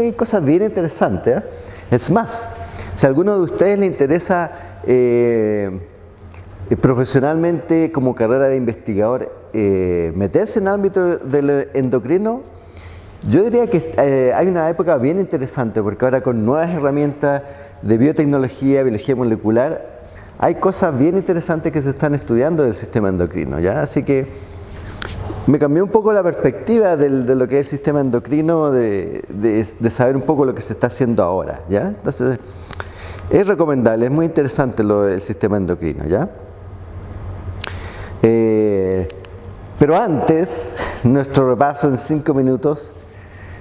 hay cosas bien interesantes. ¿eh? Es más, si a alguno de ustedes le interesa eh, profesionalmente como carrera de investigador eh, meterse en el ámbito del endocrino, yo diría que hay una época bien interesante porque ahora con nuevas herramientas de biotecnología, biología molecular, hay cosas bien interesantes que se están estudiando del sistema endocrino. ¿ya? Así que me cambió un poco la perspectiva de lo que es el sistema endocrino, de, saber un poco lo que se está haciendo ahora, ¿ya? Entonces, es recomendable, es muy interesante lo del sistema endocrino, ¿ya? Eh, pero antes, nuestro repaso en cinco minutos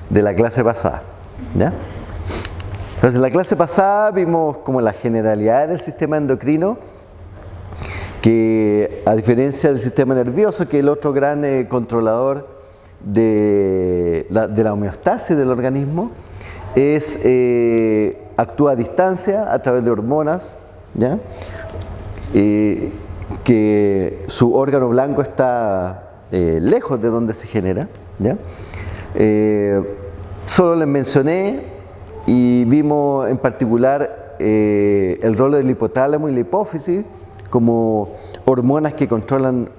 de la clase pasada, ¿ya? Entonces, en la clase pasada vimos como la generalidad del sistema endocrino, que a diferencia del sistema nervioso, que es el otro gran eh, controlador de la, homeostasis del organismo, es, eh, actúa a distancia a través de hormonas, ¿ya? Eh, que su órgano blanco está lejos de donde se genera. solo les mencioné y vimos en particular el rol del hipotálamo y la hipófisis, como hormonas que controlan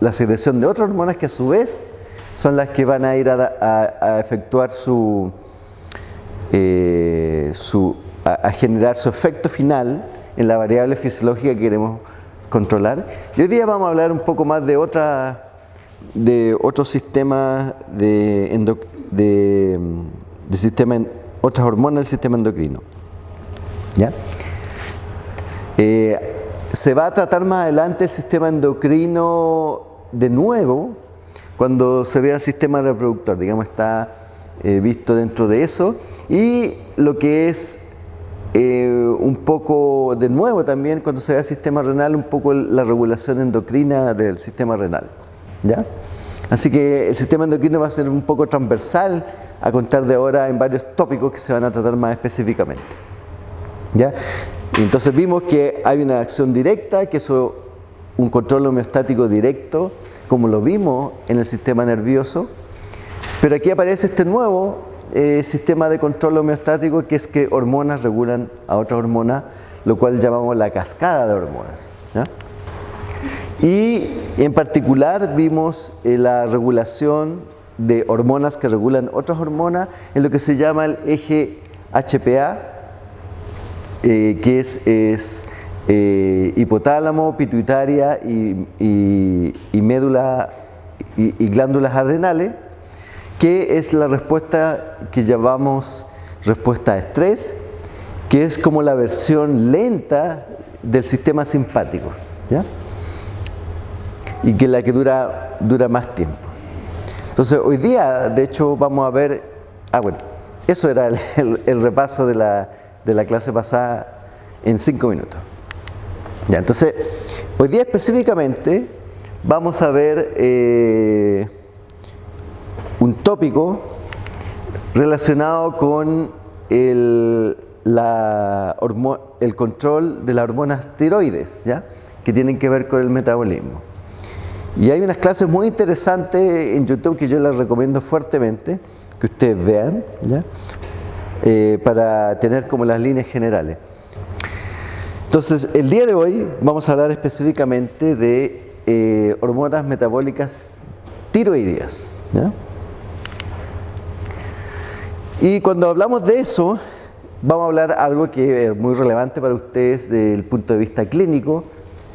la secreción de otras hormonas que a su vez son las que van a ir a, efectuar su, eh, a, generar su efecto final en la variable fisiológica que queremos controlar. Y hoy día vamos a hablar un poco más de otra de otros sistemas de, de, de sistema, otras hormonas del sistema endocrino. ¿Ya? Eh, se va a tratar más adelante el sistema endocrino de nuevo, cuando se vea el sistema reproductor, digamos, está eh, visto dentro de eso. Y lo que es eh, un poco de nuevo también, cuando se vea el sistema renal, un poco la regulación endocrina del sistema renal. ¿ya? Así que el sistema endocrino va a ser un poco transversal a contar de ahora en varios tópicos que se van a tratar más específicamente. ¿ya? Entonces vimos que hay una acción directa, que es un control homeostático directo, como lo vimos en el sistema nervioso, pero aquí aparece este nuevo eh, sistema de control homeostático que es que hormonas regulan a otras hormonas, lo cual llamamos la cascada de hormonas. Y en particular vimos eh, la regulación de hormonas que regulan otras hormonas en lo que se llama el eje HPA, eh, que es, eh, hipotálamo, pituitaria y, médula y, glándulas adrenales, que es la respuesta que llamamos respuesta a estrés, que es como la versión lenta del sistema simpático, y que es la que dura, dura más tiempo. Entonces hoy día, de hecho, vamos a ver, ah bueno, eso era el repaso de la, de la clase pasada en cinco minutos. Ya, entonces, hoy día específicamente vamos a ver eh, un tópico relacionado con el, la el control de las hormonas tiroides, ¿ya? que tienen que ver con el metabolismo. Y hay unas clases muy interesantes en YouTube que yo les recomiendo fuertemente que ustedes vean, ¿ya? Eh, para tener como las líneas generales. Entonces, el día de hoy vamos a hablar específicamente de eh, hormonas metabólicas tiroideas. Y cuando hablamos de eso, vamos a hablar algo que es muy relevante para ustedes desde el punto de vista clínico,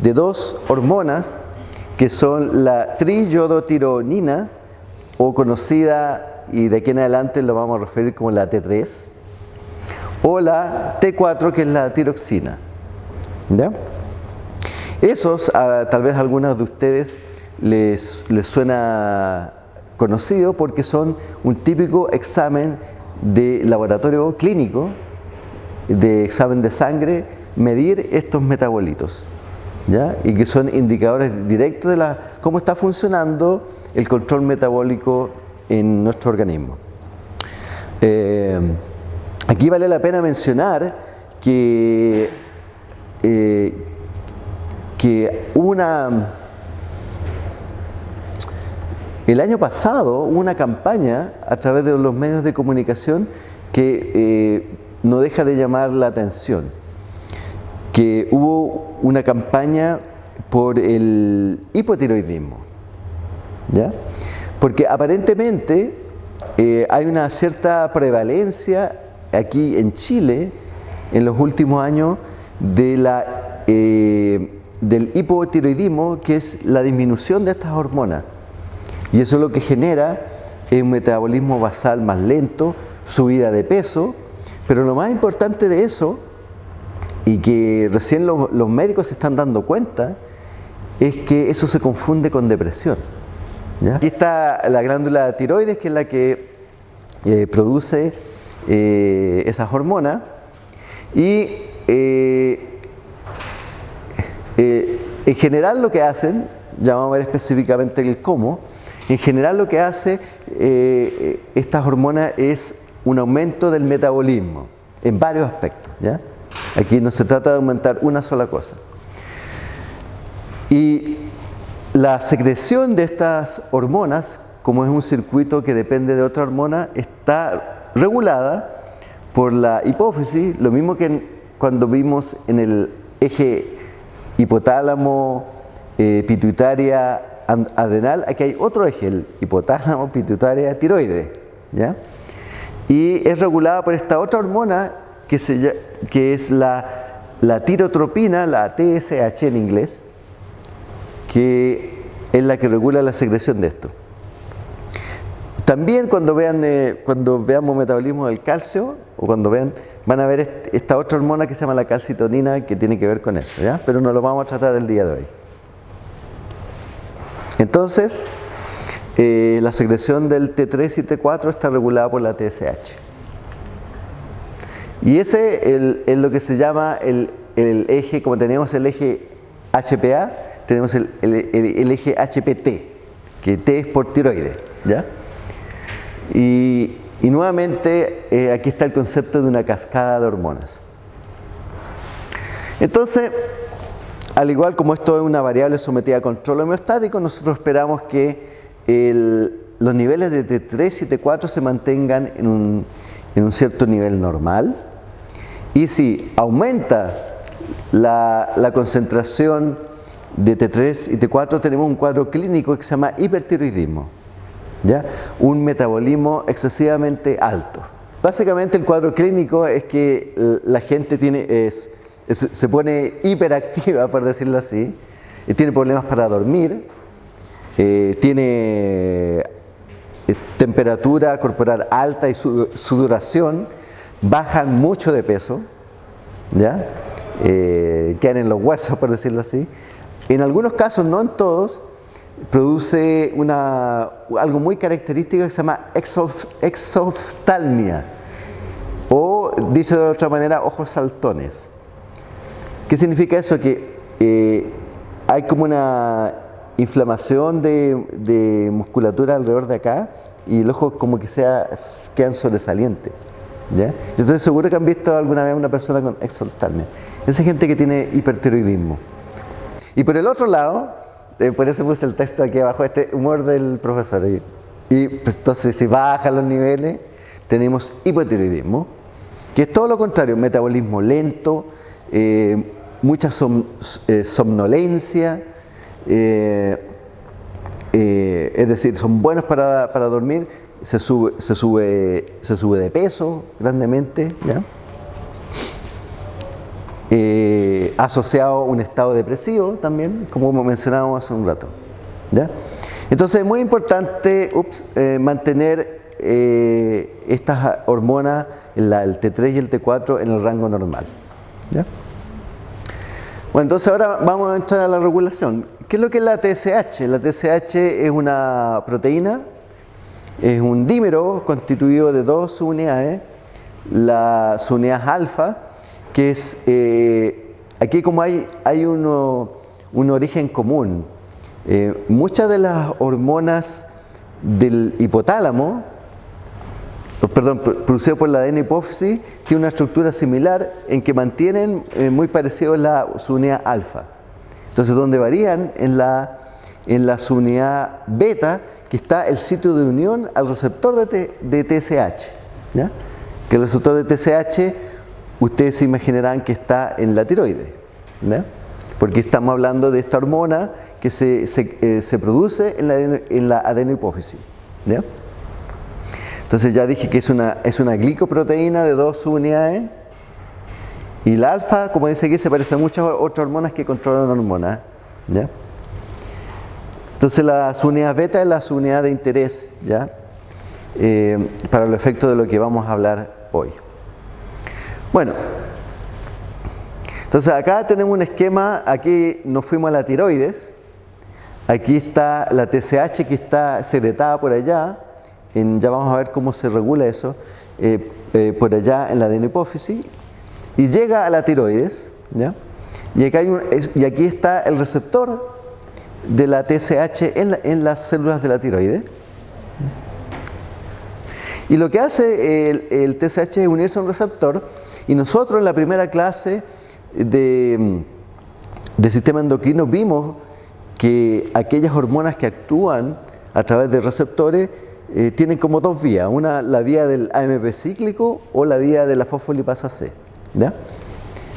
de dos hormonas que son la triyodotironina, o conocida, y de aquí en adelante lo vamos a referir como la T3, o la T4 que es la tiroxina. ¿Ya? Esos, tal vez a algunos de ustedes les, les suena conocido porque son un típico examen de laboratorio clínico, de examen de sangre, medir estos metabolitos. ¿ya? Y que son indicadores directos de la, cómo está funcionando el control metabólico en nuestro organismo. Eh, Aquí vale la pena mencionar que, eh, que una El año pasado hubo una campaña a través de los medios de comunicación que eh, no deja de llamar la atención. Que hubo una campaña por el hipotiroidismo. ¿ya? Porque aparentemente eh, hay una cierta prevalencia aquí en Chile en los últimos años de la, eh, del hipotiroidismo, que es la disminución de estas hormonas. Y eso lo que genera es un metabolismo basal más lento, subida de peso, pero lo más importante de eso, y que recién los, médicos se están dando cuenta, es que eso se confunde con depresión. Aquí está la glándula tiroides, que es la que eh, produce eh, esas hormonas, y eh, en general lo que hacen, ya vamos a ver específicamente el cómo, en general lo que hace estas hormonas es un aumento del metabolismo en varios aspectos. ¿ya? Aquí no se trata de aumentar una sola cosa. Y la secreción de estas hormonas, como es un circuito que depende de otra hormona, está regulada por la hipófisis, lo mismo que cuando vimos en el eje hipotálamo, eh, aquí hay otro eje, el hipotálamo, pituitaria, tiroide. ¿ya? y es regulada por esta otra hormona que, es la tirotropina, la TSH en inglés, que es la que regula la secreción de esto. También cuando vean eh, cuando veamos metabolismo del calcio o cuando vean van a ver esta otra hormona que se llama la calcitonina que tiene que ver con eso, ¿ya? Pero no lo vamos a tratar el día de hoy. Entonces, eh, la secreción del T3 y T4 está regulada por la TSH. Y ese es lo que se llama el, eje, como tenemos el eje HPA, tenemos el, eje HPT, que T es por tiroides. ¿ya? Y, nuevamente eh, aquí está el concepto de una cascada de hormonas. Entonces, al igual como esto es una variable sometida a control homeostático, nosotros esperamos que los niveles de T3 y T4 se mantengan en un, cierto nivel normal y si aumenta la, concentración de T3 y T4 tenemos un cuadro clínico que se llama hipertiroidismo, ¿ya? un metabolismo excesivamente alto. Básicamente el cuadro clínico es que la gente tiene, es, se pone hiperactiva, por decirlo así, y tiene problemas para dormir, eh, tiene eh, temperatura corporal alta y sudoración, bajan mucho de peso, ¿ya? Eh, en los huesos, por decirlo así. En algunos casos, no en todos, produce una, algo muy característico que se llama exoftalmia o, dice de otra manera, ojos saltones. ¿Qué significa eso? Que hay como una inflamación de, musculatura alrededor de acá y el ojo como que sea, quedan sobresalientes. ¿ya? Yo estoy seguro que han visto alguna vez una persona con exaltalmia. Esa gente que tiene hipertiroidismo. Y por el otro lado, eh, por eso puse el texto aquí abajo, este humor del profesor. Y, pues, entonces si bajan los niveles, tenemos hipotiroidismo, que es todo lo contrario, metabolismo lento, eh, mucha eh, somnolencia, es decir, son buenos para, dormir, se sube, se, sube, se sube de peso grandemente, eh, asociado a un estado depresivo también, como mencionábamos hace un rato. Entonces es muy importante mantener estas hormonas, el T3 y el T4, en el rango normal. Bueno, entonces ahora vamos a entrar a la regulación. ¿Qué es lo que es la TSH? La TSH es una proteína, es un dímero constituido de dos subunidades, la subunidad alfa, que es, eh, aquí como hay, hay uno, un origen común, eh, muchas de las hormonas del hipotálamo, perdón, producido por la ADN hipófisis, tiene una estructura similar en que mantienen eh, muy parecido la subunidad alfa. Entonces, donde varían en la, en la subunidad beta, que está el sitio de unión al receptor de, de TSH. Que el receptor de TSH, ustedes se imaginarán que está en la tiroide. ¿ya? Porque estamos hablando de esta hormona que se, se, eh, se produce en la, en la adenohipófisis. ¿ya? Entonces ya dije que es una, es una glicoproteína de dos subunidades y la alfa, como dice aquí, se parece a muchas otras hormonas que controlan hormonas. ¿ya? Entonces la subunidad beta es la subunidad de interés ¿ya? Eh, para los efectos de lo que vamos a hablar hoy. Bueno, entonces acá tenemos un esquema, aquí nos fuimos a la tiroides, aquí está la TSH que está secretada por allá, ya vamos a ver cómo se regula eso, eh, eh, por allá en la adenohipófisis, y llega a la tiroides, ¿ya? Y, acá hay un, y aquí está el receptor de la TSH en, en, las células de la tiroides. Y lo que hace el, el, TSH es unirse a un receptor y nosotros en la primera clase de, sistema endocrino vimos que aquellas hormonas que actúan a través de receptores eh, tienen como dos vías, una la vía del AMP cíclico o la vía de la fosfolipasa C.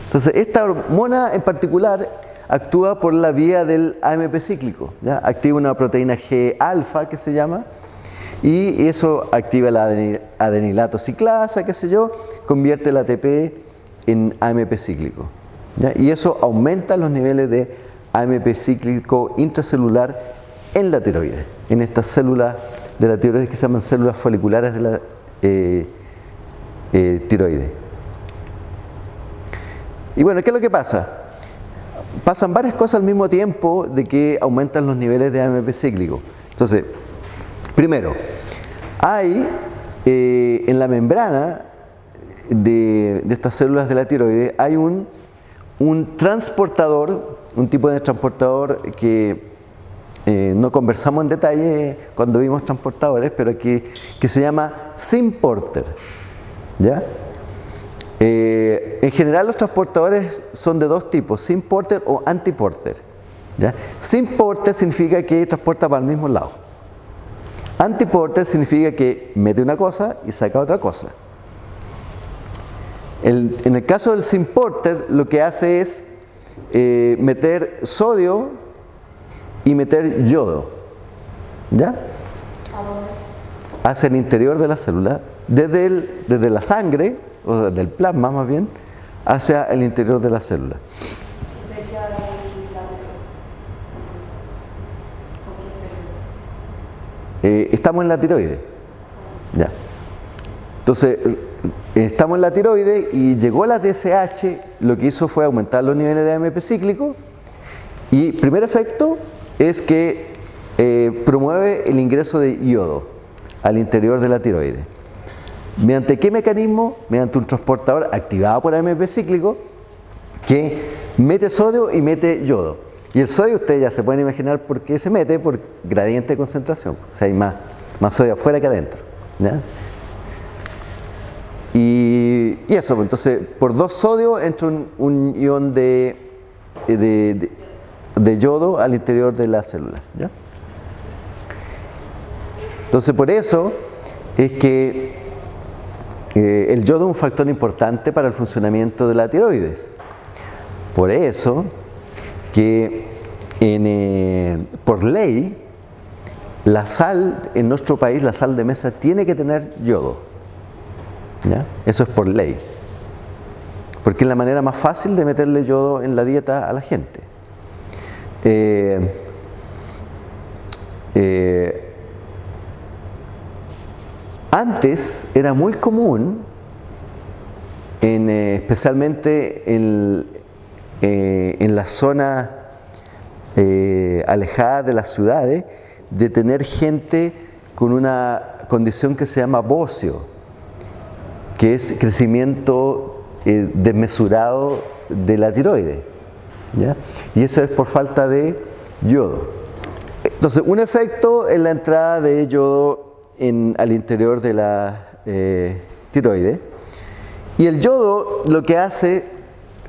Entonces, esta hormona en particular actúa por la vía del AMP cíclico, ¿ya? activa una proteína G alfa que se llama, y eso activa la adenilato ciclasa, qué sé yo, convierte el ATP en AMP cíclico. Y eso aumenta los niveles de AMP cíclico intracelular en la tiroides, en estas células de la tiroides que se llaman células foliculares de la eh, eh, tiroides. Y bueno, ¿qué es lo que pasa? Pasan varias cosas al mismo tiempo de que aumentan los niveles de AMP cíclico. Entonces, primero, hay eh, en la membrana de, estas células de la tiroides, hay un, un transportador, un tipo de transportador que eh, no conversamos en detalle cuando vimos transportadores, pero que, que se llama SimPorter. ¿ya? Eh, en general los transportadores son de dos tipos, SimPorter o antiporter. ¿ya? SimPorter significa que transporta para el mismo lado. Antiporter significa que mete una cosa y saca otra cosa. En el caso del SimPorter lo que hace es eh, meter sodio y meter yodo. ¿Ya? Hacia el interior de la célula, desde, el, desde la sangre, o desde el plasma más bien, hacia el interior de la célula. Eh, estamos en la tiroide. Ya. Entonces, estamos en la tiroide y llegó la TSH, lo que hizo fue aumentar los niveles de AMP cíclico y primer efecto, es que eh, promueve el ingreso de yodo al interior de la tiroides. ¿Mediante qué mecanismo? Mediante un transportador activado por AMP cíclico que mete sodio y mete yodo. Y el sodio, ustedes ya se pueden imaginar por qué se mete, por gradiente de concentración. O sea, hay más, más sodio afuera que adentro. ¿ya? Y, eso, pues, entonces, por dos sodios entra un, un ion de, de, de de yodo al interior de la célula. ¿ya? Entonces por eso es que eh, el yodo es un factor importante para el funcionamiento de la tiroides. Por eso que eh, por ley la sal en nuestro país, la sal de mesa tiene que tener yodo. ¿ya? Eso es por ley. Porque es la manera más fácil de meterle yodo en la dieta a la gente. Eh, eh, antes era muy común, en, especialmente en, eh, en la zona eh, alejada de las ciudades, de tener gente con una condición que se llama bocio, que es crecimiento desmesurado de la tiroides. ¿ya? Y eso es por falta de yodo. Entonces, un efecto es la entrada de yodo en, al interior de la eh, tiroide. Y el yodo lo que hace,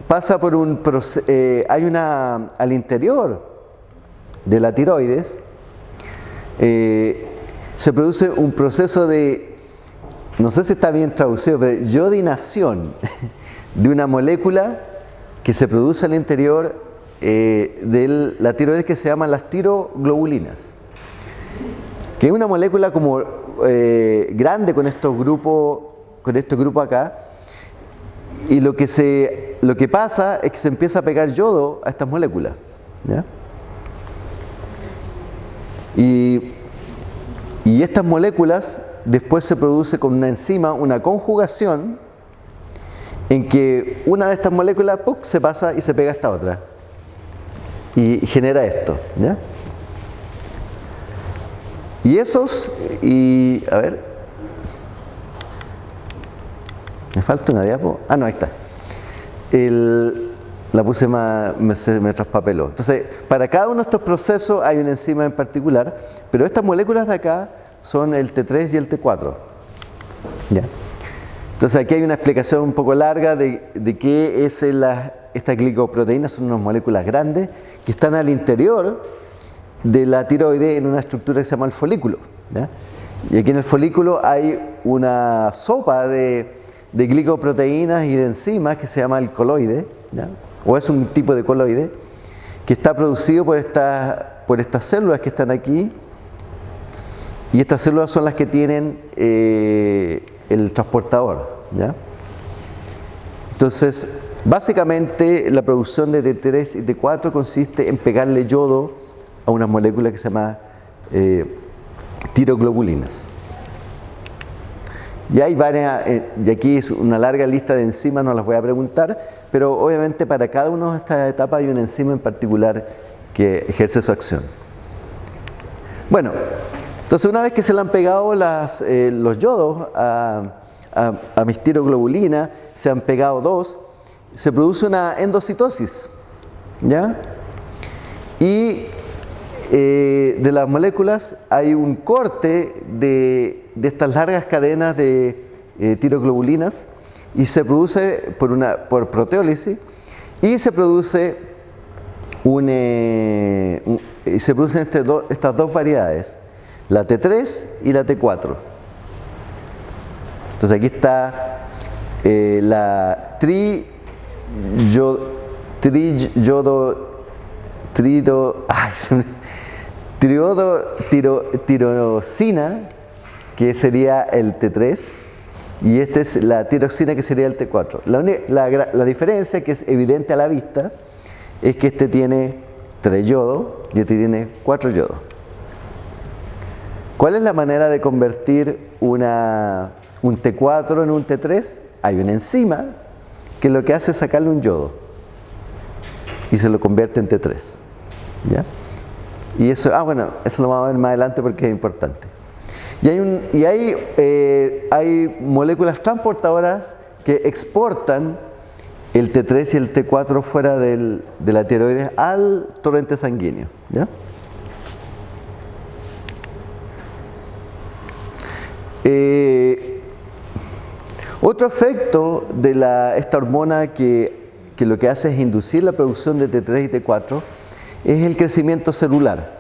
pasa por un eh, hay una, al interior de la tiroides, eh, se produce un proceso de, no sé si está bien traducido, pero yodinación de una molécula que se produce al interior eh, de la tiroides que se llaman las tiroglobulinas, que es una molécula como eh, grande con estos grupos, con este grupo acá, y lo que, se, lo que pasa es que se empieza a pegar yodo a estas moléculas. Y, y estas moléculas después se produce con una enzima una conjugación en que una de estas moléculas se pasa y se pega a esta otra y genera esto. ¿ya? Y esos, y a ver, me falta una diapo. Ah, no, ahí está. la puse más, me, traspapeló. Entonces, para cada uno de estos procesos hay una enzima en particular, pero estas moléculas de acá son el T3 y el T4. ¿Ya? Entonces aquí hay una explicación un poco larga de, de qué es la, estas glicoproteínas, son unas moléculas grandes que están al interior de la tiroide en una estructura que se llama el folículo. Y aquí en el folículo hay una sopa de, de glicoproteínas y de enzimas que se llama el coloide, o es un tipo de coloide, que está producido por, por estas células que están aquí, y estas células son las que tienen eh, el transportador. Entonces, básicamente la producción de T3 y T4 consiste en pegarle yodo a una molécula que se llama eh, tiroglobulinas. Y hay varias, eh, y aquí es una larga lista de enzimas, no las voy a preguntar, pero obviamente para cada una de estas etapas hay una enzima en particular que ejerce su acción. Bueno, entonces una vez que se le han pegado eh, los yodos a, a, tiroglobulinas, se han pegado dos, se produce una endocitosis, ¿ya? Y eh, de las moléculas hay un corte de, estas largas cadenas de eh, tiroglobulinas y se produce por, una, por proteólisis y se produce un, eh, se producen este estas dos variedades, la T3 y la T4. Entonces aquí está la tri, trido, ay, Triodo, tiro, tirosina, que sería el T3, y esta es la tiroxina, que sería el T4. La, diferencia, que es evidente a la vista, es que este tiene 3 yodo y este tiene 4 yodo. ¿Cuál es la manera de convertir una, un T4 en un T3? Hay una enzima que lo que hace es sacarle un yodo y se lo convierte en T3. ¿Ya? Y eso, ah bueno, eso lo vamos a ver más adelante porque es importante. Y hay, y hay, eh, hay moléculas transportadoras que exportan el T3 y el T4 fuera del, de la tiroides al torrente sanguíneo. ¿ya? Eh, otro efecto de la, esta hormona que, que lo que hace es inducir la producción de T3 y T4 es el crecimiento celular.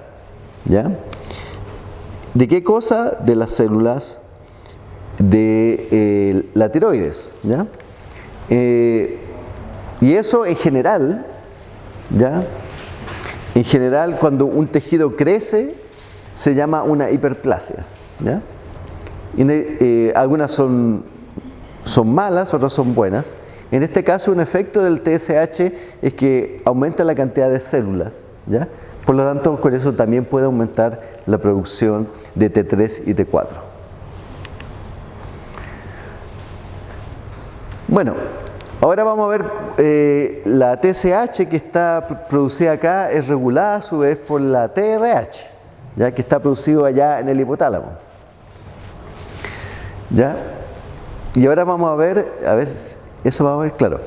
¿Ya? ¿De qué cosa? De las células de eh, la tiroides. ¿ya? Eh, y eso en general, ¿ya? En general, cuando un tejido crece, se llama una hiperplasia. ¿ya? Y, eh, algunas son, son malas, otras son buenas. En este caso, un efecto del TSH es que aumenta la cantidad de células Por lo tanto, con eso también puede aumentar la producción de T3 y T4. Bueno, ahora vamos a ver eh, la TSH que está producida acá es regulada a su vez por la TRH, ya que está producido allá en el hipotálamo. ¿Ya? Y ahora vamos a ver, a ver, eso vamos a ver claro.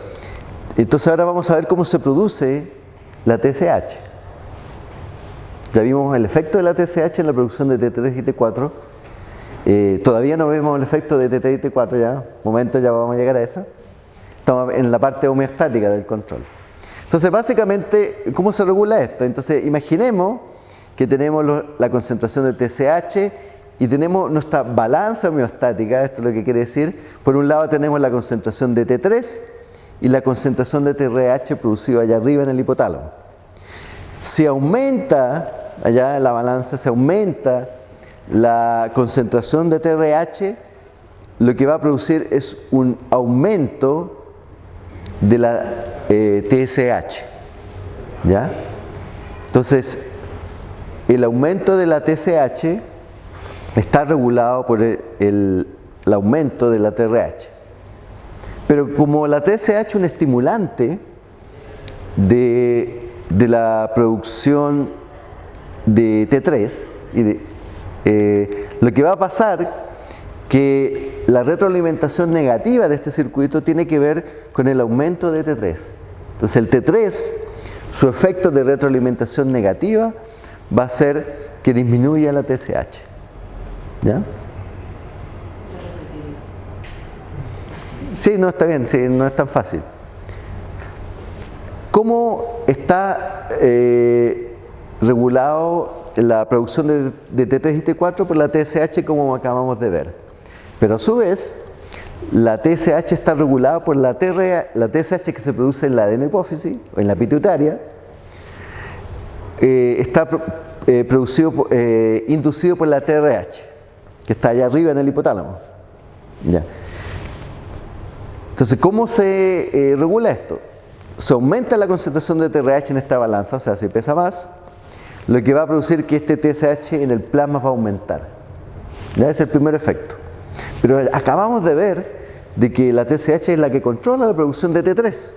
Entonces ahora vamos a ver cómo se produce la TSH. Ya vimos el efecto de la TSH en la producción de T3 y T4. Eh, todavía no vemos el efecto de T3 y T4 ya. Momento, ya vamos a llegar a eso. Estamos en la parte homeostática del control. Entonces, básicamente, ¿cómo se regula esto? Entonces, imaginemos que tenemos la concentración de TSH y tenemos nuestra balanza homeostática, esto es lo que quiere decir. Por un lado tenemos la concentración de T3 y la concentración de TRH producido allá arriba en el hipotálamo. Si aumenta, allá en la balanza, se aumenta la concentración de TRH, lo que va a producir es un aumento de la eh, TSH. ¿Ya? Entonces, el aumento de la TSH está regulado por el, aumento de la TRH. Pero como la TSH es un estimulante de, la producción de T3, y eh, lo que va a pasar que la retroalimentación negativa de este circuito tiene que ver con el aumento de T3. Entonces el T3, su efecto de retroalimentación negativa va a ser que disminuya la TSH. ¿Ya? Sí, no está bien, sí, no es tan fácil. ¿Cómo está eh, regulado la producción de, de, T3 y T4 por la TSH como acabamos de ver? Pero a su vez, la TSH está regulada por la, la TSH que se produce en la adenopófisis o en la pituitaria, eh, está eh, producido, eh, inducido por la TRH, que está allá arriba en el hipotálamo. Entonces, ¿cómo se regula esto? Se aumenta la concentración de TRH en esta balanza, o sea, si pesa más, lo que va a producir que este TSH en el plasma va a aumentar. Ese es el primer efecto. Pero acabamos de ver de que la TSH es la que controla la producción de T3.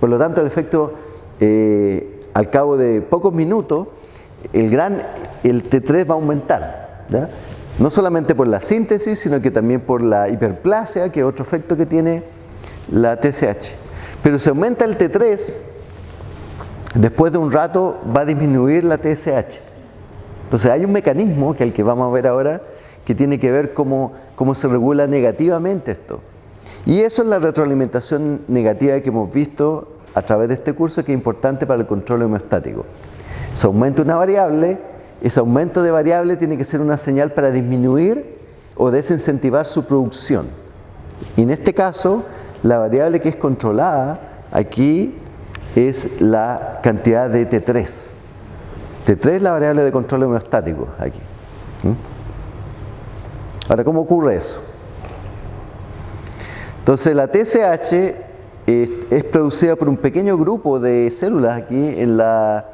Por lo tanto, el efecto eh, al cabo de pocos minutos, el, gran, el T3 va a aumentar. No solamente por la síntesis, sino que también por la hiperplasia, que es otro efecto que tiene la TSH. Pero si aumenta el T3, después de un rato va a disminuir la TSH. Entonces hay un mecanismo, que es el que vamos a ver ahora, que tiene que ver cómo, cómo se regula negativamente esto. Y eso es la retroalimentación negativa que hemos visto a través de este curso que es importante para el control homeostático. Se aumenta una variable, ese aumento de variable tiene que ser una señal para disminuir o desincentivar su producción. Y en este caso, la variable que es controlada aquí es la cantidad de T3. T3 es la variable de control homeostático aquí. Ahora, ¿cómo ocurre eso? Entonces la TSH es, producida por un pequeño grupo de células aquí en la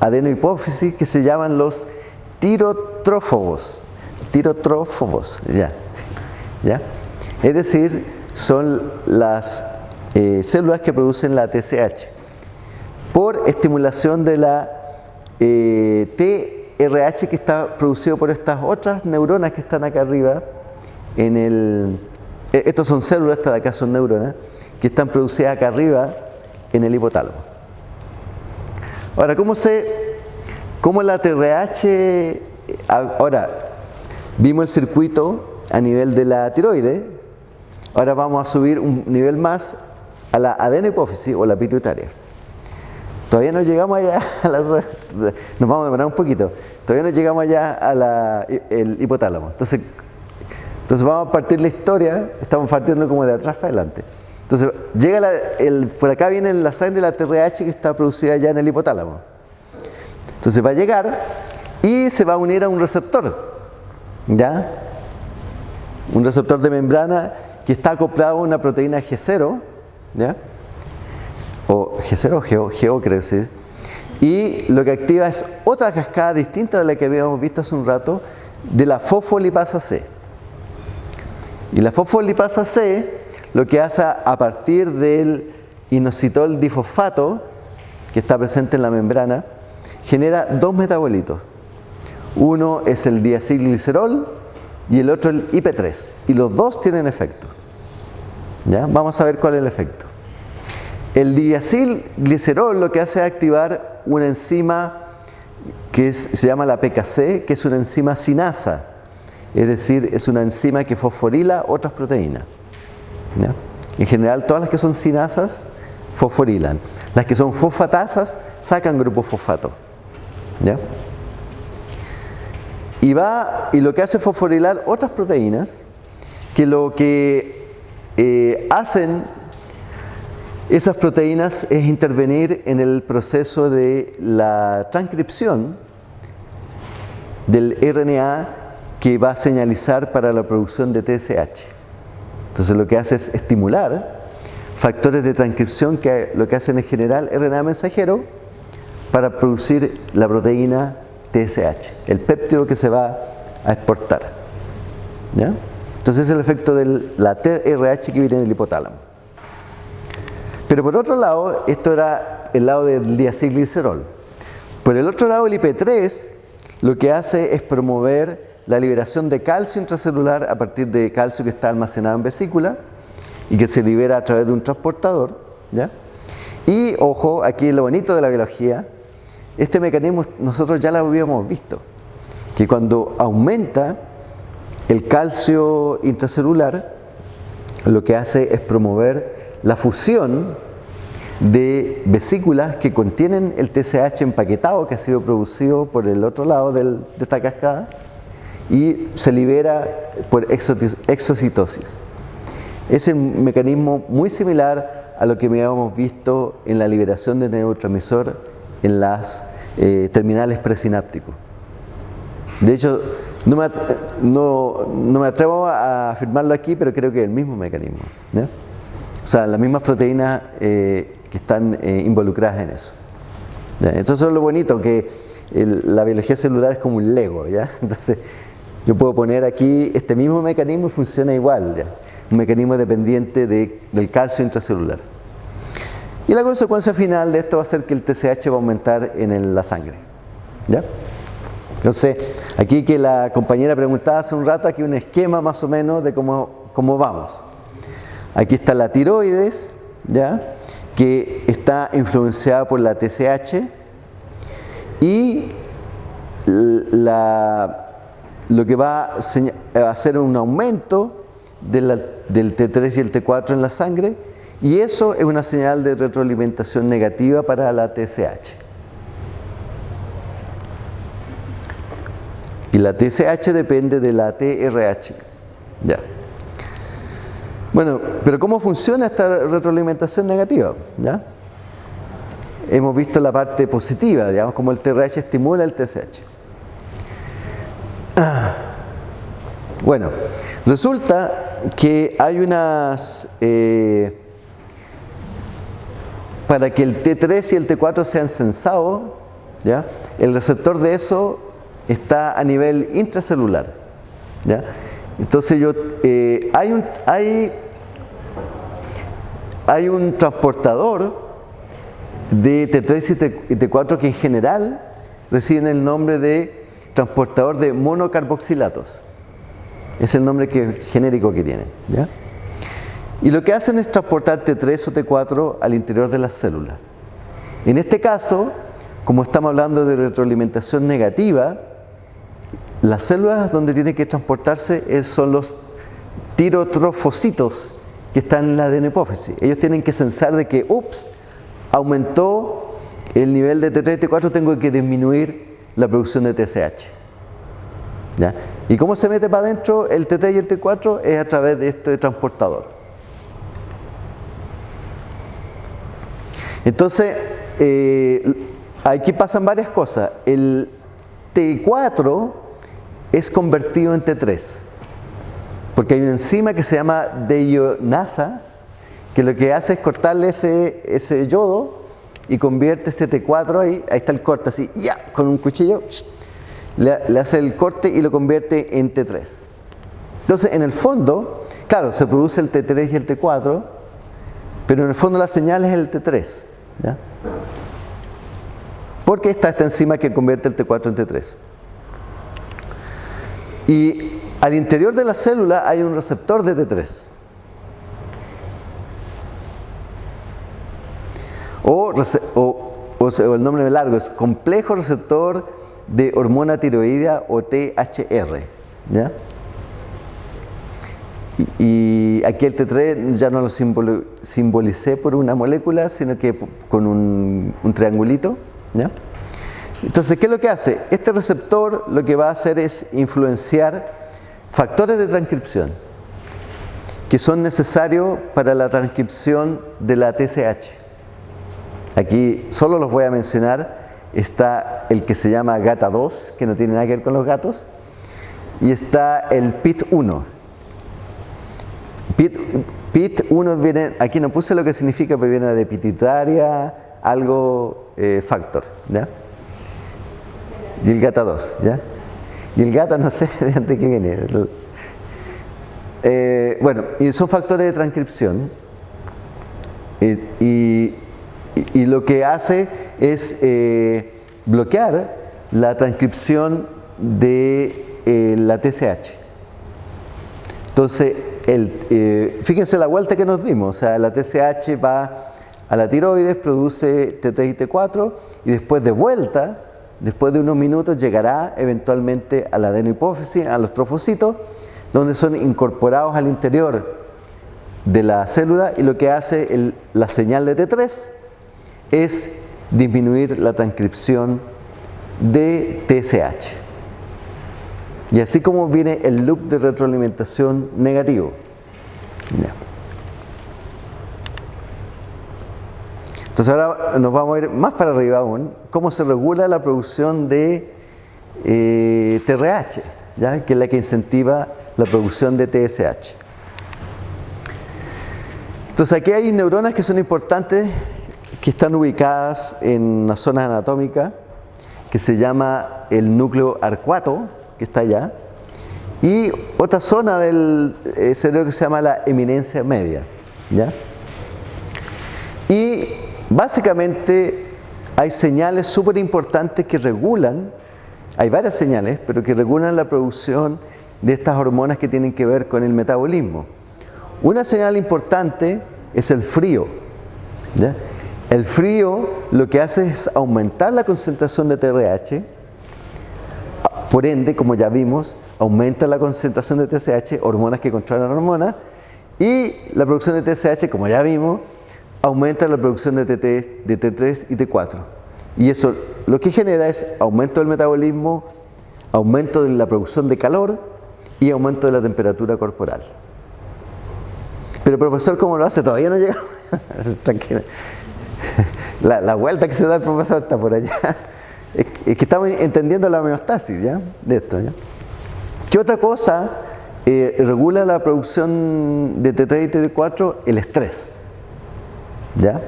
adenohipófisis que se llaman los tirotrófobos. Tirotrófobos, ya. ¿ya? Es decir, son las eh, células que producen la TSH por estimulación de la eh, RH que está producido por estas otras neuronas que están acá arriba en el eh, estos son células, estas de acá son neuronas que están producidas acá arriba en el hipotálamo. Ahora, ¿cómo se cómo la TRH ahora, vimos el circuito a nivel de la tiroide ahora vamos a subir un nivel más a la adenopófisis o la pituitaria Todavía no llegamos allá a la, nos vamos a demorar un poquito. Todavía no llegamos allá al hipotálamo. Entonces, entonces vamos a partir la historia, estamos partiendo como de atrás para adelante. Entonces, llega el, por acá viene la sangre de la TRH que está producida ya en el hipotálamo. Entonces va a llegar y se va a unir a un receptor. ¿Ya? Un receptor de membrana que está acoplado a una proteína G0. ¿Ya? o G0 GO, creo que y lo que activa es otra cascada distinta de la que habíamos visto hace un rato de la fosfolipasa C. Y la fosfolipasa C lo que hace a partir del inositol difosfato que está presente en la membrana genera dos metabolitos. Uno es el diacilglicerol y el otro el IP3 y los dos tienen efecto. ¿Ya? Vamos a ver cuál es el efecto. El diacilglicerol lo que hace es activar una enzima que se llama la PKC, que es una enzima sinasa, es decir, es una enzima que fosforila otras proteínas. En general, todas las que son sinasas fosforilan. Las que son fosfatasas sacan grupo fosfato. y, y lo que hace es fosforilar otras proteínas que lo que eh, hacen esas proteínas es intervenir en el proceso de la transcripción del RNA que va a señalizar para la producción de TSH. Entonces lo que hace es estimular factores de transcripción que lo que hacen es generar RNA mensajero para producir la proteína TSH, el péptido que se va a exportar. ¿Ya? Entonces es el efecto de la TRH que viene en el hipotálamo. Pero por otro lado, esto era el lado del diacilglicerol. Por el otro lado, el IP3 lo que hace es promover la liberación de calcio intracelular a partir de calcio que está almacenado en vesícula y que se libera a través de un transportador. ¿ya? Y ojo, aquí lo bonito de la biología, este mecanismo nosotros ya lo habíamos visto, que cuando aumenta el calcio intracelular, lo que hace es promover la fusión de vesículas que contienen el TSH empaquetado que ha sido producido por el otro lado de esta cascada y se libera por exocitosis. Es un mecanismo muy similar a lo que habíamos visto en la liberación de neurotransmisor en las eh, terminales presinápticos. De hecho, no me, atrevo a afirmarlo aquí, pero creo que es el mismo mecanismo. O sea, las mismas proteínas eh, que están eh, involucradas en eso. Entonces es lo bonito, que la biología celular es como un Lego. ¿ya? Entonces, yo puedo poner aquí este mismo mecanismo y funciona igual, un mecanismo dependiente del calcio intracelular. Y la consecuencia final de esto va a ser que el TSH va a aumentar en la sangre. ¿ya? Entonces, aquí que la compañera preguntaba hace un rato, aquí un esquema más o menos de cómo, cómo vamos. Aquí está la tiroides, ¿ya? que está influenciada por la TSH y la lo que va a hacer un aumento del T3 y el T4 en la sangre y eso es una señal de retroalimentación negativa para la TSH. La TSH depende de la TRH. Ya. Bueno, pero ¿cómo funciona esta retroalimentación negativa? ¿Ya? Hemos visto la parte positiva, digamos, como el TRH estimula el TSH. Bueno, resulta que hay unas... Eh, para que el T3 y el T4 sean sensados, ¿ya? el receptor de eso está a nivel intracelular. ¿ya? Entonces yo, eh, hay, un, hay, hay un transportador de T3 y T4 que en general reciben el nombre de transportador de monocarboxilatos. Es el nombre que, genérico que tiene. Y lo que hacen es transportar T3 o T4 al interior de las células. En este caso, como estamos hablando de retroalimentación negativa, las células donde tiene que transportarse son los tirotrofocitos que están en la ADN hipófisis. Ellos tienen que sensar de que, ups, aumentó el nivel de T3 y T4, tengo que disminuir la producción de TSH. ¿Y cómo se mete para adentro el T3 y el T4? Es a través de este transportador. Entonces, eh, aquí pasan varias cosas. El T4 es convertido en T3, porque hay una enzima que se llama deionasa, que lo que hace es cortarle ese, ese yodo y convierte este T4 ahí, ahí está el corte así, ya, con un cuchillo, le, hace el corte y lo convierte en T3. Entonces, en el fondo, claro, se produce el T3 y el T4, pero en el fondo la señal es el T3. ¿ya? Porque está esta enzima que convierte el T4 en T3. Y al interior de la célula hay un receptor de T3. O, el nombre largo es complejo receptor de hormona tiroidea o THR. ¿ya? Y, aquí el T3 ya no lo simbolicé por una molécula, sino que con un, triangulito. ¿ya? Entonces, ¿qué es lo que hace? Este receptor lo que va a hacer es influenciar factores de transcripción que son necesarios para la transcripción de la TSH. Aquí solo los voy a mencionar. Está el que se llama GATA2, que no tiene nada que ver con los gatos, y está el PIT1. PIT, 1 viene, aquí no puse lo que significa, pero viene de pituitaria, algo eh, factor. ¿ya? Y el GATA2, ¿ya? Y el GATA no sé de qué viene. Eh, bueno, y son factores de transcripción. y, lo que hace es eh, bloquear la transcripción de eh, la TSH. Entonces, el, fíjense la vuelta que nos dimos. O sea, la TSH va a la tiroides, produce T3 y T4 y después de vuelta después de unos minutos llegará eventualmente a la adenohipófisis, a los trofocitos, donde son incorporados al interior de la célula y lo que hace la señal de T3 es disminuir la transcripción de TSH. Y así como viene el loop de retroalimentación negativo. Entonces ahora nos vamos a ir más para arriba aún, cómo se regula la producción de eh, TRH, ¿ya? que es la que incentiva la producción de TSH. Entonces aquí hay neuronas que son importantes, que están ubicadas en una zona anatómica que se llama el núcleo arcuato, que está allá, y otra zona del eh, cerebro que se llama la eminencia media. ¿ya? Y Básicamente hay señales súper importantes que regulan, hay varias señales, pero que regulan la producción de estas hormonas que tienen que ver con el metabolismo. Una señal importante es el frío. El frío lo que hace es aumentar la concentración de TRH, por ende, como ya vimos, aumenta la concentración de TSH, hormonas que controlan hormonas, y la producción de TSH, como ya vimos, aumenta la producción de, TT, de T3 y T4. Y eso lo que genera es aumento del metabolismo, aumento de la producción de calor y aumento de la temperatura corporal. Pero profesor, ¿cómo lo hace? Todavía no llega. Tranquila. La, vuelta que se da el profesor está por allá. Es que, estamos entendiendo la homeostasis ¿ya? de esto. ¿Qué otra cosa eh, regula la producción de T3 y T4? El estrés. ¿Ya?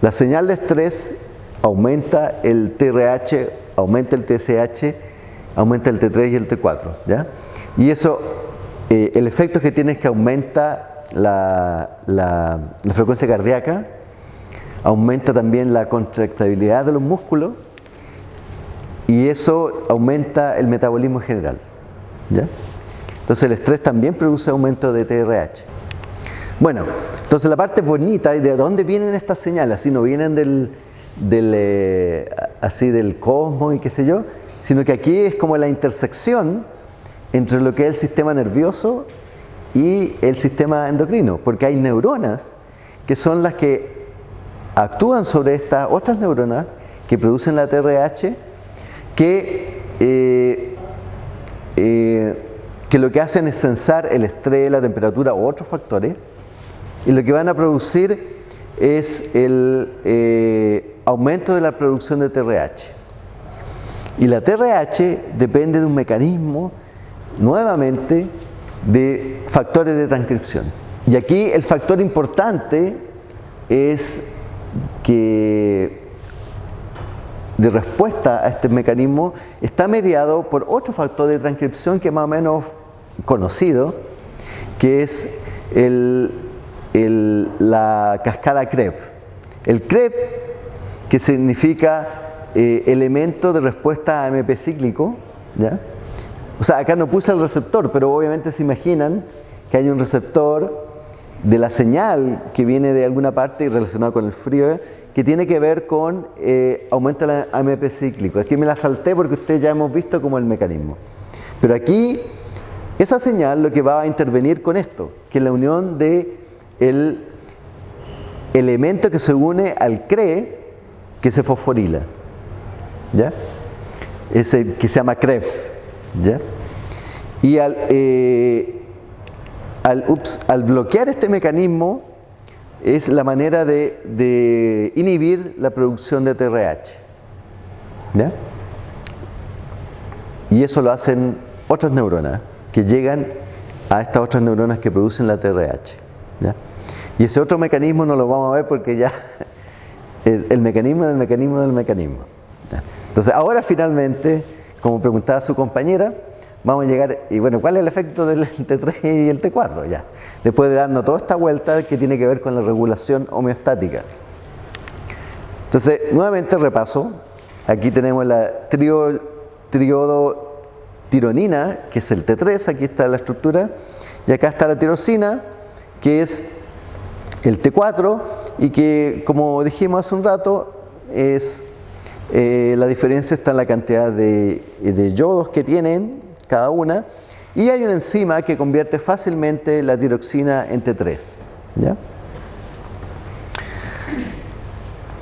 La señal de estrés aumenta el TRH, aumenta el TSH, aumenta el T3 y el T4. ¿ya? Y eso, eh, el efecto que tiene es que aumenta la, frecuencia cardíaca, aumenta también la contractibilidad de los músculos y eso aumenta el metabolismo general. ¿ya? Entonces el estrés también produce aumento de TRH. Bueno, entonces la parte bonita y de dónde vienen estas señales, si no vienen del, eh, así del cosmos y qué sé yo, sino que aquí es como la intersección entre lo que es el sistema nervioso y el sistema endocrino, porque hay neuronas que son las que actúan sobre estas otras neuronas que producen la TRH, que, eh, eh, que lo que hacen es sensar el estrés, la temperatura u otros factores, y lo que van a producir es el eh, aumento de la producción de TRH. Y la TRH depende de un mecanismo, nuevamente, de factores de transcripción. Y aquí el factor importante es que de respuesta a este mecanismo está mediado por otro factor de transcripción que es más o menos conocido, que es el la cascada CREP. El CREP, que significa eh, elemento de respuesta a AMP cíclico, ¿ya? o sea, acá no puse el receptor, pero obviamente se imaginan que hay un receptor de la señal que viene de alguna parte y relacionado con el frío, que tiene que ver con eh, aumento del AMP cíclico. Aquí me la salté porque ustedes ya hemos visto como el mecanismo. Pero aquí, esa señal lo que va a intervenir con esto, que es la unión de el elemento que se une al CRE que se fosforila. ¿ya? Ese que se llama CREF, ¿ya? Y al, eh, al, al bloquear este mecanismo es la manera de, de inhibir la producción de TRH. ¿ya? Y eso lo hacen otras neuronas que llegan a estas otras neuronas que producen la TRH. ¿ya? Y ese otro mecanismo no lo vamos a ver porque ya es el mecanismo del mecanismo del mecanismo. Entonces ahora finalmente, como preguntaba su compañera, vamos a llegar, y bueno, ¿cuál es el efecto del T3 y el T4? Ya, después de darnos toda esta vuelta que tiene que ver con la regulación homeostática. Entonces, nuevamente repaso, aquí tenemos la trio, triodotironina, que es el T3, aquí está la estructura, y acá está la tirosina, que es el T4, y que, como dijimos hace un rato, es eh, la diferencia está en la cantidad de, yodos que tienen cada una, y hay una enzima que convierte fácilmente la tiroxina en T3. ¿ya?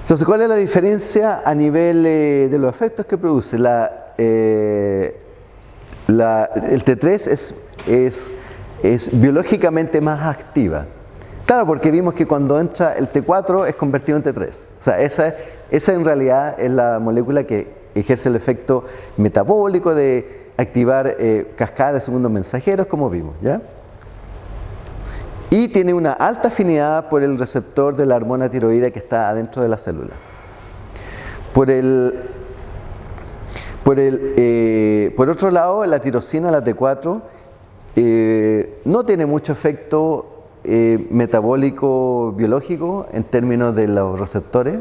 Entonces, ¿cuál es la diferencia a nivel eh, de los efectos que produce? La, eh, la, el T3 es, es, es, biológicamente más activa. Claro, porque vimos que cuando entra el T4 es convertido en T3. O sea, esa, esa en realidad es la molécula que ejerce el efecto metabólico de activar eh, cascadas de segundos mensajeros, como vimos. ¿ya? Y tiene una alta afinidad por el receptor de la hormona tiroidea que está adentro de la célula. Por el, por, el, eh, por otro lado, la tirosina, la T4, eh, no tiene mucho efecto eh, metabólico biológico en términos de los receptores,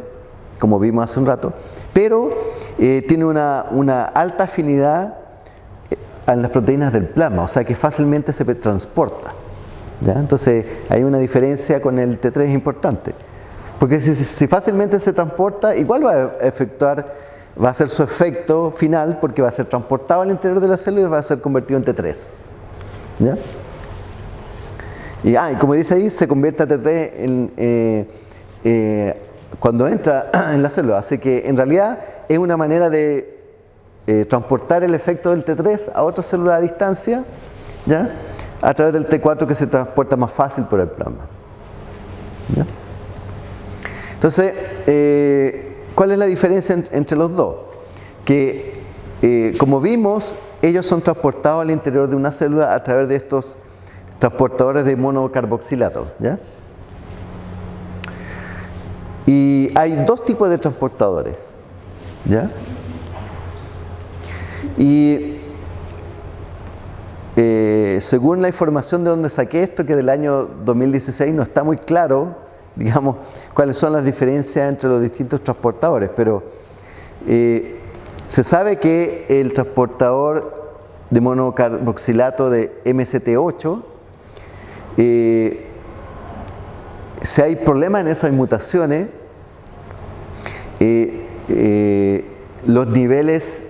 como vimos hace un rato, pero eh, tiene una, una alta afinidad en las proteínas del plasma, o sea que fácilmente se transporta. ¿ya? Entonces hay una diferencia con el T3 importante. Porque si, si, fácilmente se transporta, igual va a efectuar, va a ser su efecto final porque va a ser transportado al interior de la célula y va a ser convertido en T3. ¿ya? Y, ah, y como dice ahí, se convierte a T3 en, eh, eh, cuando entra en la célula. Así que en realidad es una manera de eh, transportar el efecto del T3 a otra célula a distancia, ¿ya? a través del T4 que se transporta más fácil por el plasma. ¿ya? Entonces, ¿cuál es la diferencia en, entre los dos? Que, como vimos, ellos son transportados al interior de una célula a través de estos transportadores de monocarboxilato. ¿ya? Y hay dos tipos de transportadores. ¿ya? Y eh, según la información de donde saqué esto, que del año 2016 no está muy claro, digamos, cuáles son las diferencias entre los distintos transportadores, pero eh, se sabe que el transportador de monocarboxilato de MCT8, si hay problemas en eso, hay mutaciones, los niveles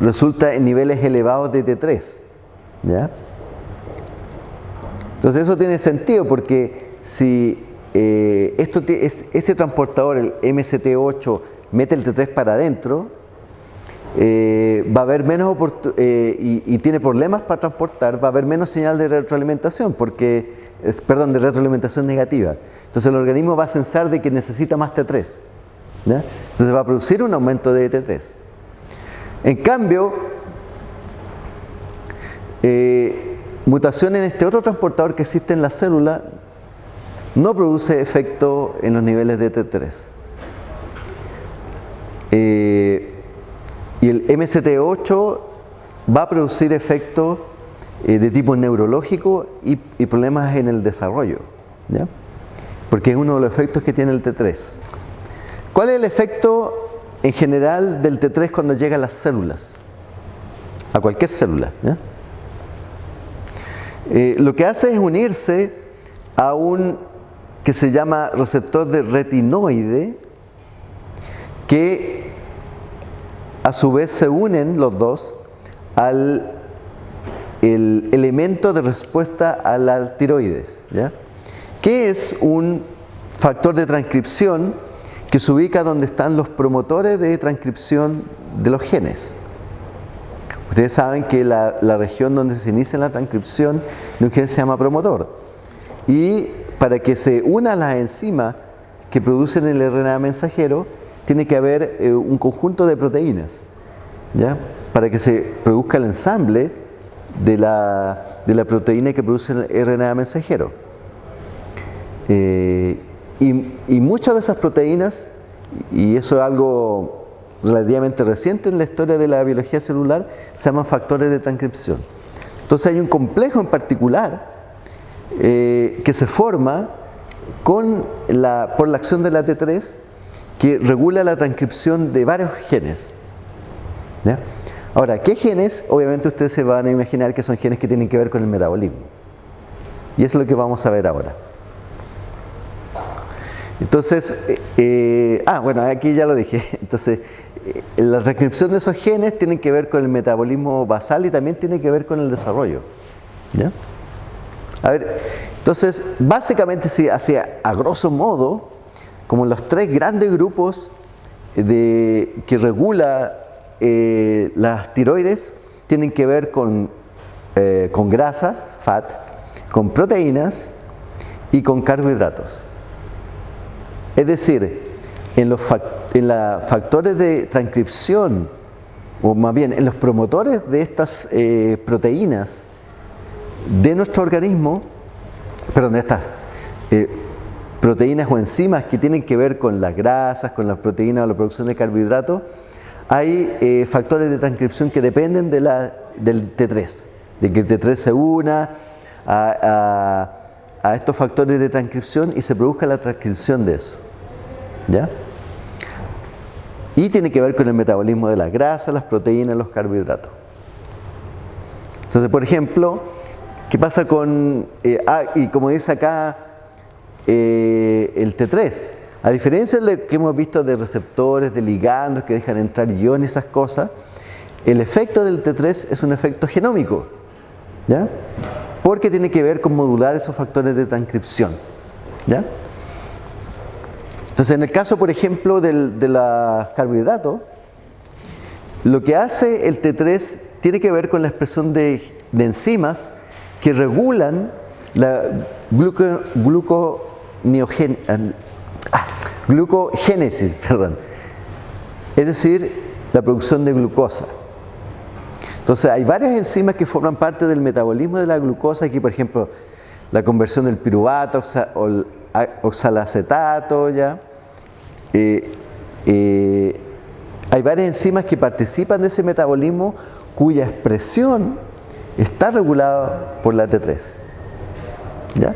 resulta en niveles elevados de T3. ¿ya? Entonces eso tiene sentido porque si eh, esto este transportador, el MCT8, mete el T3 para adentro, eh, va a haber menos eh, y, tiene problemas para transportar, va a haber menos señal de retroalimentación, porque, perdón, de retroalimentación negativa. Entonces el organismo va a censar de que necesita más T3. ¿ya? Entonces va a producir un aumento de T3. En cambio, eh, mutación en este otro transportador que existe en la célula no produce efecto en los niveles de T3. Eh, y el MCT8 va a producir efecto eh, de tipo neurológico y, problemas en el desarrollo, porque es uno de los efectos que tiene el T3. ¿Cuál es el efecto en general del T3 cuando llega a las células, a cualquier célula. Eh, lo que hace es unirse a un que se llama receptor de retinoide, que a su vez se unen los dos al el elemento de respuesta a la tiroides, ¿ya? que es un factor de transcripción que se ubica donde están los promotores de transcripción de los genes. Ustedes saben que la, región donde se inicia la transcripción de un gen se llama promotor. Y para que se una las enzimas que producen el RNA mensajero, tiene que haber eh, un conjunto de proteínas, ¿ya? Para que se produzca el ensamble de la, de la proteína que produce el RNA mensajero. Eh, y, y muchas de esas proteínas, y eso es algo relativamente reciente en la historia de la biología celular, se llaman factores de transcripción. Entonces hay un complejo en particular eh, que se forma con la, por la acción de la T3 que regula la transcripción de varios genes. Ahora, ¿qué genes? Obviamente ustedes se van a imaginar que son genes que tienen que ver con el metabolismo. Y es lo que vamos a ver ahora. Entonces, eh, eh, ah, bueno, aquí ya lo dije. Entonces, eh, la transcripción de esos genes tiene que ver con el metabolismo basal y también tiene que ver con el desarrollo. ¿Ya? A ver, entonces, básicamente, si hacia a grosso modo, como los tres grandes grupos de, que regula eh, las tiroides tienen que ver con, eh, con grasas, fat, con proteínas y con carbohidratos. Es decir, en los factores de transcripción, o más bien en los promotores de estas eh, proteínas de nuestro organismo, perdón, de estas proteínas o enzimas que tienen que ver con las grasas, con las proteínas o la producción de carbohidratos, hay eh, factores de transcripción que dependen de la, del T3, de que el T3 se una a, estos factores de transcripción y se produzca la transcripción de eso. ¿Ya? Y tiene que ver con el metabolismo de las grasas, las proteínas, los carbohidratos. Entonces, por ejemplo, ¿qué pasa con, eh, ah, y como dice acá eh, el T3? A diferencia de lo que hemos visto de receptores, de ligandos que dejan entrar iones, esas cosas, el efecto del T3 es un efecto genómico, ¿ya? Porque tiene que ver con modular esos factores de transcripción, ¿ya? Entonces, en el caso, por ejemplo, del, de los carbohidratos, lo que hace el T3 tiene que ver con la expresión de, enzimas que regulan la gluco, ah, glucogénesis, perdón. es decir, la producción de glucosa. Entonces, hay varias enzimas que forman parte del metabolismo de la glucosa, aquí por ejemplo, la conversión del piruvato o el oxalacetato, ¿ya? Eh, eh, hay varias enzimas que participan de ese metabolismo cuya expresión está regulada por la T3. ¿Ya?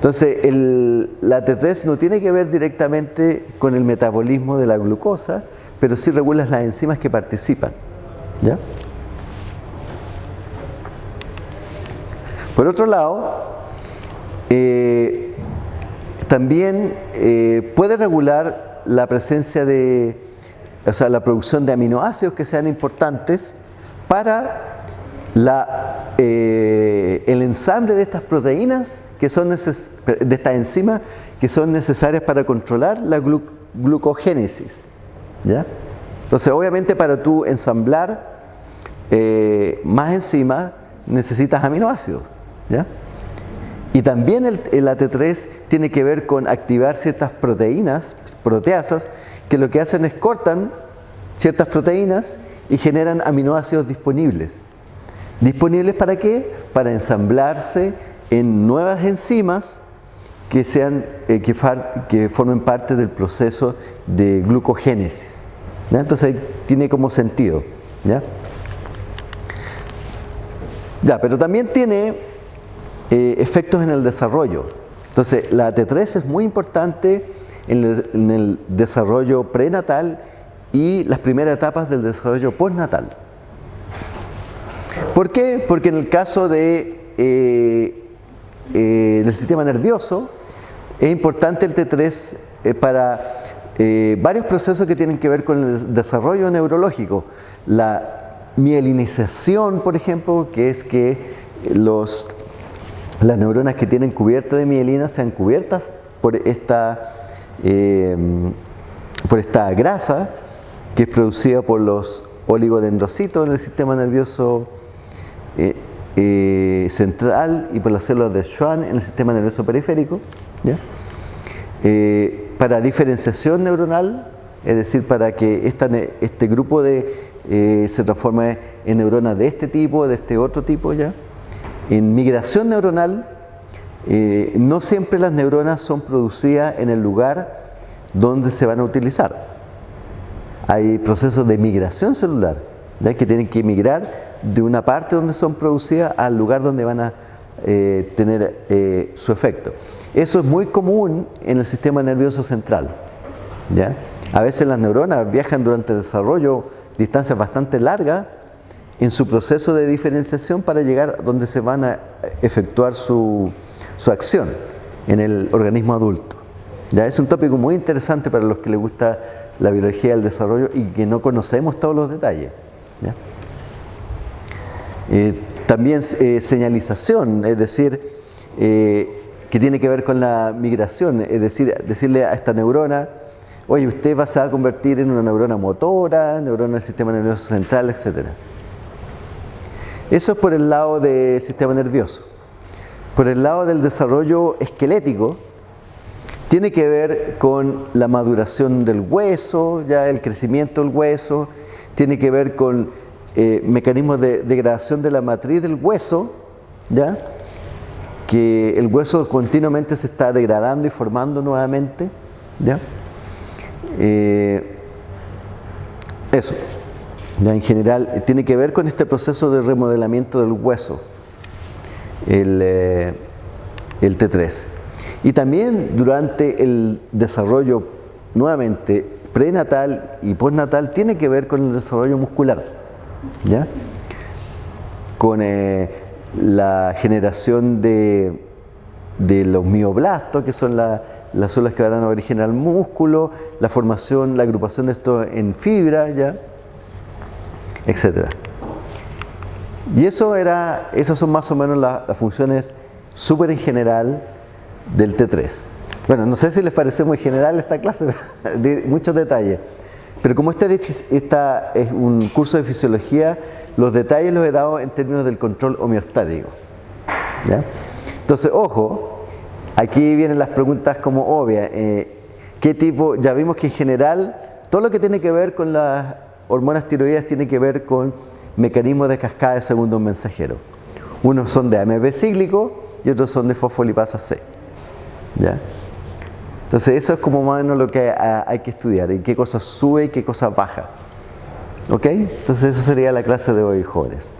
Entonces, la T3 no tiene que ver directamente con el metabolismo de la glucosa, pero sí regula las enzimas que participan. ¿Ya? Por otro lado, eh, también eh, puede regular la presencia de, o sea, la producción de aminoácidos que sean importantes para eh, el ensamble de estas proteínas que son de estas enzimas que son necesarias para controlar la glucogénesis. ¿ya? Entonces, obviamente para tú ensamblar eh, más enzimas necesitas aminoácidos. ¿ya? Y también el, AT3 tiene que ver con activar ciertas proteínas, proteasas, que lo que hacen es cortan ciertas proteínas y generan aminoácidos disponibles. ¿Disponibles para qué? Para ensamblarse en nuevas enzimas que, sean, eh, que, formen parte del proceso de glucogénesis. Entonces tiene como sentido. ¿ya? ya, pero también tiene eh, efectos en el desarrollo. Entonces, la T3 es muy importante en el, desarrollo prenatal y las primeras etapas del desarrollo postnatal. ¿Por qué? Porque en el caso eh, eh, del sistema nervioso es importante el T3 para varios procesos que tienen que ver con el desarrollo neurológico. La mielinización, por ejemplo, que es que los las neuronas que tienen cubierta de mielina sean cubiertas por esta, eh, por esta grasa que es producida por los oligodendrocitos en el sistema nervioso eh, eh, central y por las células de Schwann en el sistema nervioso periférico. Eh, para diferenciación neuronal, es decir, para que este grupo de, se transforme en neuronas de este tipo, de este otro tipo ya. En migración neuronal, no siempre las neuronas son producidas en el lugar donde se van a utilizar. Hay procesos de migración celular, ¿ya? que tienen que migrar de una parte donde son producidas al lugar donde van a eh, tener eh, su efecto. Eso es muy común en el sistema nervioso central. ¿ya? A veces las neuronas viajan durante el desarrollo distancias bastante largas en su proceso de diferenciación para llegar donde se van a efectuar su, su acción en el organismo adulto. ¿ya? Es un tópico muy interesante para los que les gusta la biología del desarrollo y que no conocemos todos los detalles. Eh, también eh, señalización, es decir, eh, que tiene que ver con la migración, es decir, decirle a esta neurona, oye, usted va a convertir en una neurona motora, neurona del sistema nervioso central, etc. Eso es por el lado del sistema nervioso. Por el lado del desarrollo esquelético, tiene que ver con la maduración del hueso, ya el crecimiento del hueso, tiene que ver con eh, mecanismos de degradación de la matriz del hueso, ¿ya? que el hueso continuamente se está degradando y formando nuevamente. ¿ya? Eh, eso, ¿ya? en general, eh, tiene que ver con este proceso de remodelamiento del hueso, el, el T3. Y también durante el desarrollo, nuevamente, prenatal y postnatal, tiene que ver con el desarrollo muscular. ¿Ya? con eh, la generación de, de, los mioblastos, que son las células que dan origen al músculo, la formación, la agrupación de esto en fibra, ¿ya? etcétera. Y eso era, esas son más o menos las funciones súper en general del T3. Bueno, no sé si les pareció muy general esta clase, muchos detalles. Pero como este es un curso de fisiología, los detalles los he dado en términos del control homeostático. Entonces, ojo, aquí vienen las preguntas como obvias. Eh, ¿Qué tipo? Ya vimos que en general todo lo que tiene que ver con las hormonas tiroides tiene que ver con mecanismos de cascada de segundo mensajero. Unos son de AMP cíclico y otros son de fosfolipasa C. ¿Ya? Entonces eso es como más o menos lo que hay que estudiar, en qué cosas sube y qué cosas baja. ¿Ok? Entonces eso sería la clase de hoy, jóvenes.